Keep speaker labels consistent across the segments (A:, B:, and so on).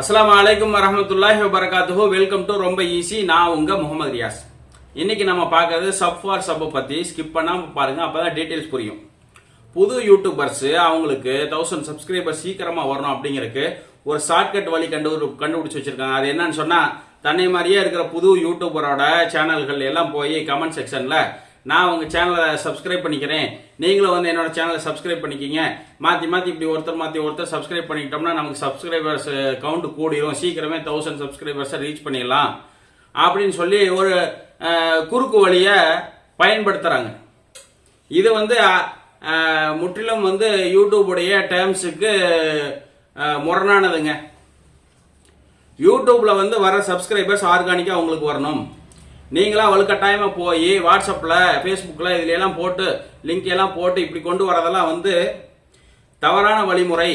A: அஸ்லாம் அலைக்கும் வரமத்துல்லாஹி வபரகாத்துஹு. வெல்கம் டு ரொம்ப ஈஸி நான் உங்கள் முகமது ரியாஸ். இன்றைக்கி நம்ம பார்க்கறது சப் ஃபார் சப்பை பற்றி ஸ்கிப் பண்ணாமல் பாருங்கள் அப்போ தான் டீட்டெயில்ஸ் புரியும். புது யூடியூபர்ஸு அவங்களுக்கு தௌசண்ட் சப்ஸ்கிரைபர் சீக்கிரமாக வரணும் அப்படிங்கறதுக்கு ஒரு ஷார்ட்கட் வழி கண்டு கண்டுபிடிச்சி வச்சிருக்காங்க. அது என்னன்னு சொன்னால் தன்னை மாதிரியே இருக்கிற புது யூடியூபரோட சேனல்கள் எல்லாம் போய் கமெண்ட் செக்ஷனில் நான் உங்கள் சேனலை சப்ஸ்கிரைப் பண்ணிக்கிறேன். நீங்களும் வந்து என்னோட சேனலை சப்ஸ்கிரைப் பண்ணிக்கிங்க. மாற்றி மாற்றி இப்படி ஒருத்தர் மாற்றி ஒருத்தர் சப்ஸ்கிரைப் பண்ணிக்கிட்டோம்னா நமக்கு சப்ஸ்கிரைபர்ஸ் கவுண்ட் கூடிரும். சீக்கிரமே தௌசண்ட் சப்ஸ்கிரைபர்ஸை ரீச் பண்ணிடலாம். அப்படின்னு சொல்லி ஒரு குறுக்கு வழியை பயன்படுத்துகிறாங்க இது வந்து முற்றிலும் வந்து யூடியூபுடைய டேர்ம்ஸுக்கு முரணானதுங்க. யூடியூப்பில் வந்து வர சப்ஸ்கிரைபர்ஸ் ஆர்கானிக்காக உங்களுக்கு வரணும். நீங்களாம் வலுக்கட்டாயமா போய் வாட்ஸ்அப்ல ஃபேஸ்புக்ல இதுல எல்லாம் போட்டு லிங்க் எல்லாம் போட்டு இப்படி கொண்டு வரதெல்லாம் வந்து தவறான வழிமுறை.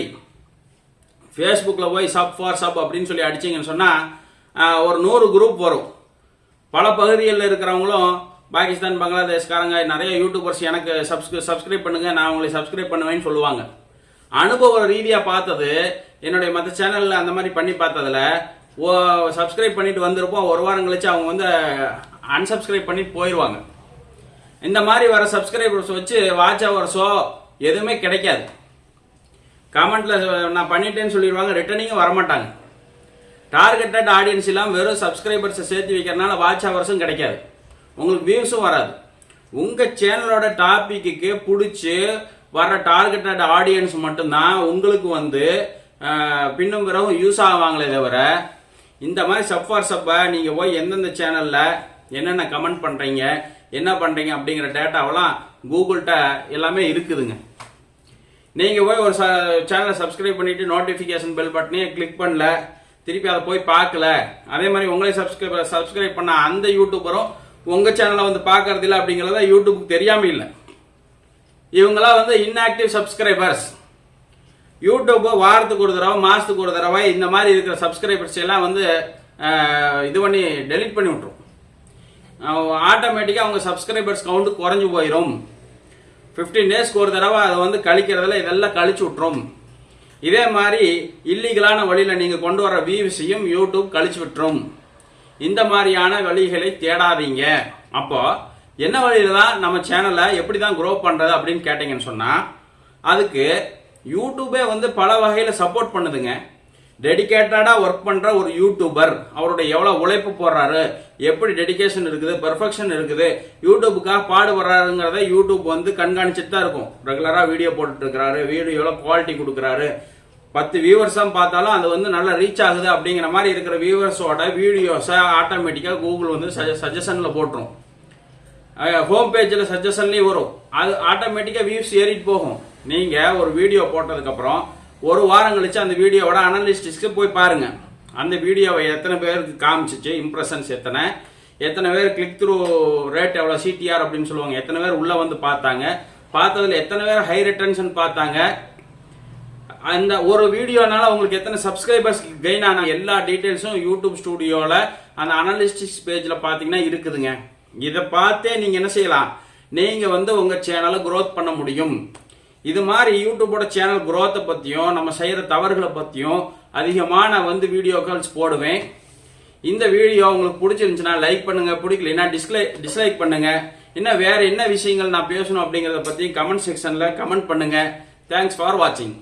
A: ஃபேஸ்புக்கில் போய் சப் ஃபார் சப் அப்படின்னு சொல்லி அடிச்சீங்கன்னு சொன்னால் ஒரு நூறு குரூப் வரும். பல பகுதிகளில் இருக்கிறவங்களும் பாகிஸ்தான் பங்களாதேஷ்காரங்க நிறைய யூடியூபர்ஸ் எனக்கு சப்ஸ்கிரி சப்ஸ்கிரைப் பண்ணுங்கள் நான் உங்களை சப்ஸ்கிரைப் பண்ணுவேன்னு சொல்லுவாங்க. அனுபவ ரீதியாக பார்த்தது என்னுடைய மற்ற சேனலில் அந்த மாதிரி பண்ணி பார்த்ததுல ஓ சப்ஸ்கிரைப் பண்ணிட்டு வந்திருப்போம். ஒரு வாரம் கழிச்சு அவங்க வந்து அன்சப்ஸ்கிரைப் பண்ணிட்டு போயிடுவாங்க இந்த மாதிரி வர சப்ஸ்கிரைபர்ஸ் வச்சு வாட்ச் ஹவர்ஸோ எதுவுமே கிடைக்காது. கமெண்ட்ல நான் பண்ணிட்டேன்னு சொல்லிடுவாங்க ரிட்டர்னிங்கும் வரமாட்டாங்க. டார்கெட்டட் ஆடியன்ஸ் எல்லாம் வெறும் சப்ஸ்கிரைபர்ஸை சேர்த்து வைக்கிறனால வாட்ச் ஹவர்ஸும் கிடைக்காது. உங்களுக்கு வியூஸும் வராது. உங்கள் சேனலோட டாப்பிக்கு பிடிச்சி வர டார்கெட்டட் ஆடியன்ஸ் மட்டும்தான் உங்களுக்கு வந்து பின்னும் பிறகும் யூஸ் ஆவாங்களே தவிர இந்த மாதிரி சப் ஃபார் சப்பை நீங்கள் போய் எந்தெந்த சேனலில் என்னென்ன கமெண்ட் பண்ணுறீங்க என்ன பண்ணுறீங்க அப்படிங்கிற டேட்டாவெல்லாம் கூகுள்கிட்ட எல்லாமே இருக்குதுங்க. நீங்கள் போய் ஒரு ச சேனலை சப்ஸ்கிரைப் பண்ணிவிட்டு நோட்டிஃபிகேஷன் பெல் பட்டனையும் கிளிக் பண்ணல திருப்பி அதை போய் பார்க்கல அதே மாதிரி உங்களே சப்ஸ்கிரைப் சப்ஸ்கிரைப் பண்ண அந்த யூடியூபரும் உங்கள் சேனலை வந்து பார்க்கறது இல்லை அப்படிங்கிறத யூடியூபுக்கு தெரியாமல் இல்லை. இவங்களாம் வந்து இன்ஆக்டிவ் சப்ஸ்கிரைபர்ஸ் யூடியூப் வாரத்துக்கு ஒரு தடவை மாதத்துக்கு ஒரு தடவை இந்த மாதிரி இருக்கிற சப்ஸ்கிரைபர்ஸ் எல்லாம் வந்து இது பண்ணி டெலிட் பண்ணி விட்ரும் ஆட்டோமேட்டிக்காக அவங்க சப்ஸ்கிரைபர்ஸ் கவுண்ட் குறைஞ்சு போயிடும் ஃபிஃப்டீன் டேஸ்க்கு ஒரு தடவை அதை வந்து கழிக்கிறதுல இதெல்லாம் கழிச்சு விட்டுரும். இதே மாதிரி இல்லீகலான வழியில் நீங்கள் கொண்டு வர வியூஸையும் யூடியூப் கழிச்சு விட்டுரும். இந்த மாதிரியான வழிகளை தேடாதீங்க. அப்போ என்ன வழியில தான் நம்ம சேனலை எப்படி தான் க்ரோ பண்ணுறது அப்படின்னு கேட்டிங்கன்னு சொன்னால் அதுக்கு யூடியூபே வந்து பல வகையில் சப்போர்ட் பண்ணுதுங்க. டெடிகேட்டடாக ஒர்க் பண்ணுற ஒரு யூடியூபர் அவருடைய எவ்வளோ உழைப்பு போடுறாரு? எப்படி டெடிகேஷன் இருக்குது? பெர்ஃபெக்ஷன் இருக்குது. யூடியூபுக்காக பாடுபடுறாருங்கிறத யூடியூப் வந்து கண்காணிச்சுட்டு தான் இருக்கும். ரெகுலராக வீடியோ போட்டுட்டு இருக்கிறாரு எவ்வளோ குவாலிட்டி கொடுக்குறாரு? பத்து வியூவர்ஸாக பார்த்தாலும் அது வந்து நல்லா ரீச் ஆகுது அப்படிங்கிற மாதிரி இருக்கிற வியூவர்ஸோட வீடியோஸை ஆட்டோமேட்டிக்காக கூகுள் வந்து சஜஷனில் போட்டுரும். ஹோம் பேஜில் சஜஷன்லேயும் வரும். அது ஆட்டோமேட்டிக்காக வியூஸ் ஏறிட்டு போகும். நீங்கள் ஒரு வீடியோ போட்டதுக்கப்புறம் ஒரு வாரம் கழிச்சு அந்த வீடியோவோட அனலிஸ்டிக்ஸ்க்கு போய் பாருங்க. அந்த வீடியோவை எத்தனை பேருக்கு காமிச்சிச்சு இம்ப்ரெஷன்ஸ் எத்தனை எத்தனை பேர் கிளிக் த்ரூ ரேட் எவ்வளோ சிடிஆர் அப்படின்னு சொல்லுவாங்க எத்தனை பேர் உள்ளே வந்து பார்த்தாங்க பார்த்ததுல எத்தனை பேர் ஹை ரிட்டன்ஷன் பார்த்தாங்க அந்த ஒரு வீடியோனால உங்களுக்கு எத்தனை சப்ஸ்கிரைபர்ஸ் கெயின் ஆன எல்லா டீட்டெயில்ஸும் யூடியூப் ஸ்டுடியோவில் அந்த அனலிஸ்டிக்ஸ் பேஜில் பார்த்தீங்கன்னா இருக்குதுங்க. இதை பார்த்தே நீங்கள் என்ன செய்யலாம்? நீங்கள் வந்து உங்கள் சேனலை க்ரோத் பண்ண முடியும். இது மாதிரி யூடியூபோட சேனல் குரோத்தை பற்றியும் நம்ம செய்கிற தவறுகளை பற்றியும் அதிகமான வந்து வீடியோ கால்ஸ் போடுவேன். இந்த வீடியோ உங்களுக்கு பிடிச்சிருந்துச்சுன்னா லைக் பண்ணுங்க பிடிக்கலன்னா டிஸ்லை டிஸ்லைக் பண்ணுங்க. இன்னும் வேற என்ன விஷயங்கள் நான் பேசணும் அப்படிங்கிறத பற்றியும் கமெண்ட் செக்ஷனில் கமெண்ட் பண்ணுங்க. தேங்க்ஸ் ஃபார் வாட்சிங்